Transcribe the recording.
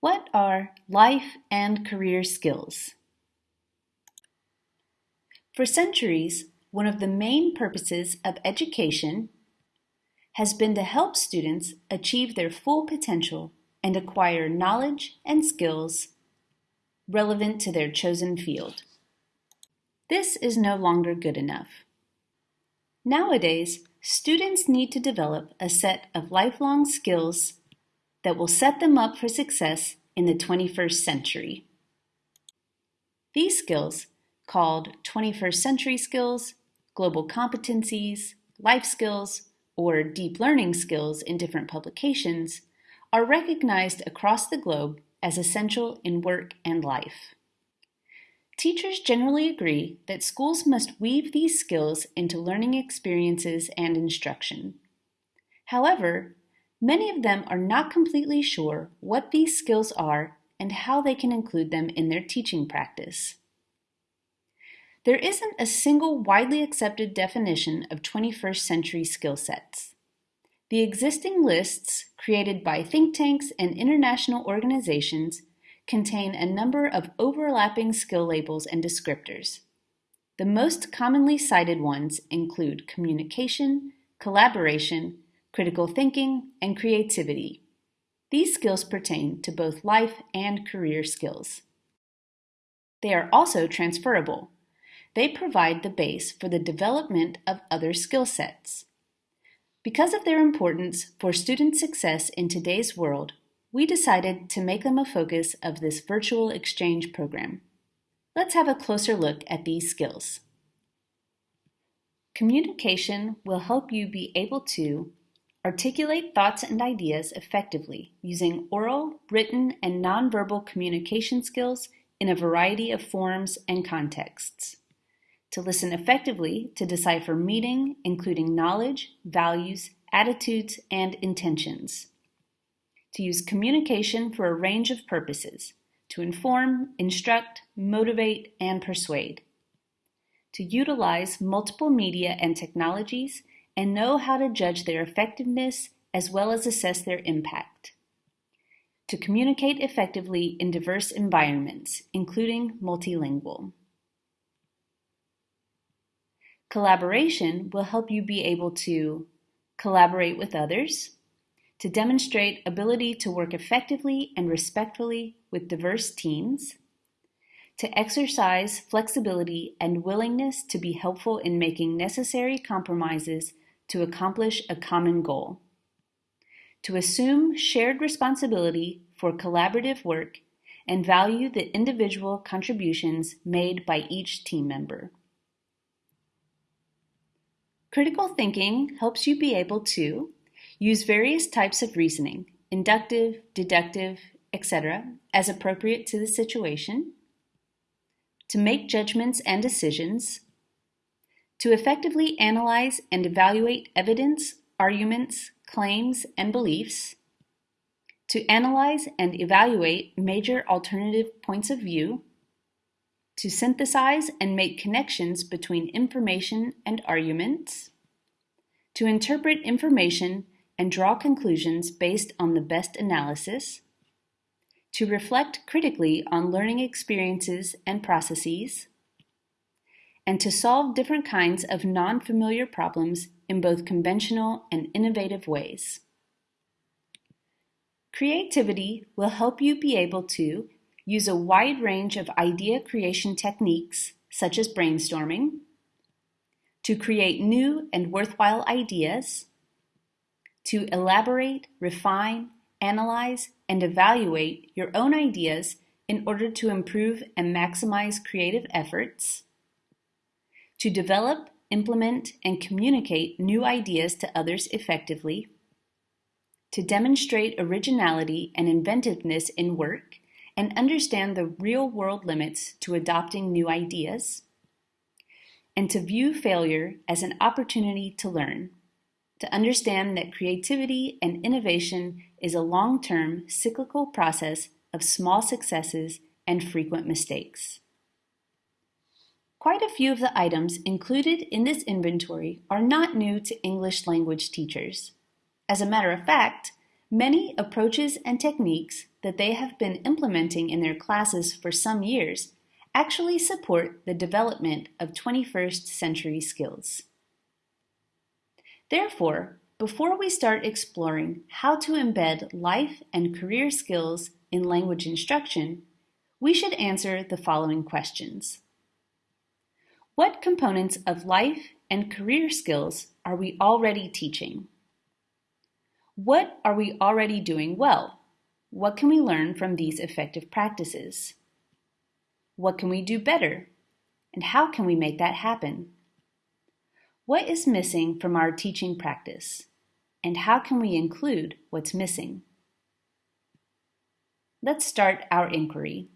What are life and career skills? For centuries, one of the main purposes of education has been to help students achieve their full potential and acquire knowledge and skills relevant to their chosen field. This is no longer good enough. Nowadays, students need to develop a set of lifelong skills that will set them up for success in the 21st century. These skills, called 21st century skills, global competencies, life skills, or deep learning skills in different publications, are recognized across the globe as essential in work and life. Teachers generally agree that schools must weave these skills into learning experiences and instruction. However, Many of them are not completely sure what these skills are and how they can include them in their teaching practice. There isn't a single widely accepted definition of 21st century skill sets. The existing lists, created by think tanks and international organizations, contain a number of overlapping skill labels and descriptors. The most commonly cited ones include communication, collaboration, critical thinking, and creativity. These skills pertain to both life and career skills. They are also transferable. They provide the base for the development of other skill sets. Because of their importance for student success in today's world, we decided to make them a focus of this virtual exchange program. Let's have a closer look at these skills. Communication will help you be able to Articulate thoughts and ideas effectively using oral, written, and nonverbal communication skills in a variety of forms and contexts. To listen effectively to decipher meaning, including knowledge, values, attitudes, and intentions. To use communication for a range of purposes, to inform, instruct, motivate, and persuade. To utilize multiple media and technologies and know how to judge their effectiveness as well as assess their impact. To communicate effectively in diverse environments, including multilingual. Collaboration will help you be able to collaborate with others, to demonstrate ability to work effectively and respectfully with diverse teams, to exercise flexibility and willingness to be helpful in making necessary compromises to accomplish a common goal. To assume shared responsibility for collaborative work and value the individual contributions made by each team member. Critical thinking helps you be able to use various types of reasoning, inductive, deductive, etc., as appropriate to the situation, to make judgments and decisions, to effectively analyze and evaluate evidence, arguments, claims, and beliefs, to analyze and evaluate major alternative points of view, to synthesize and make connections between information and arguments, to interpret information and draw conclusions based on the best analysis, to reflect critically on learning experiences and processes, and to solve different kinds of non-familiar problems in both conventional and innovative ways. Creativity will help you be able to use a wide range of idea creation techniques, such as brainstorming, to create new and worthwhile ideas, to elaborate, refine, analyze, and evaluate your own ideas in order to improve and maximize creative efforts, to develop, implement, and communicate new ideas to others effectively, to demonstrate originality and inventiveness in work and understand the real-world limits to adopting new ideas, and to view failure as an opportunity to learn, to understand that creativity and innovation is a long-term cyclical process of small successes and frequent mistakes. Quite a few of the items included in this inventory are not new to English language teachers. As a matter of fact, many approaches and techniques that they have been implementing in their classes for some years actually support the development of 21st century skills. Therefore, before we start exploring how to embed life and career skills in language instruction, we should answer the following questions. What components of life and career skills are we already teaching? What are we already doing well? What can we learn from these effective practices? What can we do better? And how can we make that happen? What is missing from our teaching practice? And how can we include what's missing? Let's start our inquiry.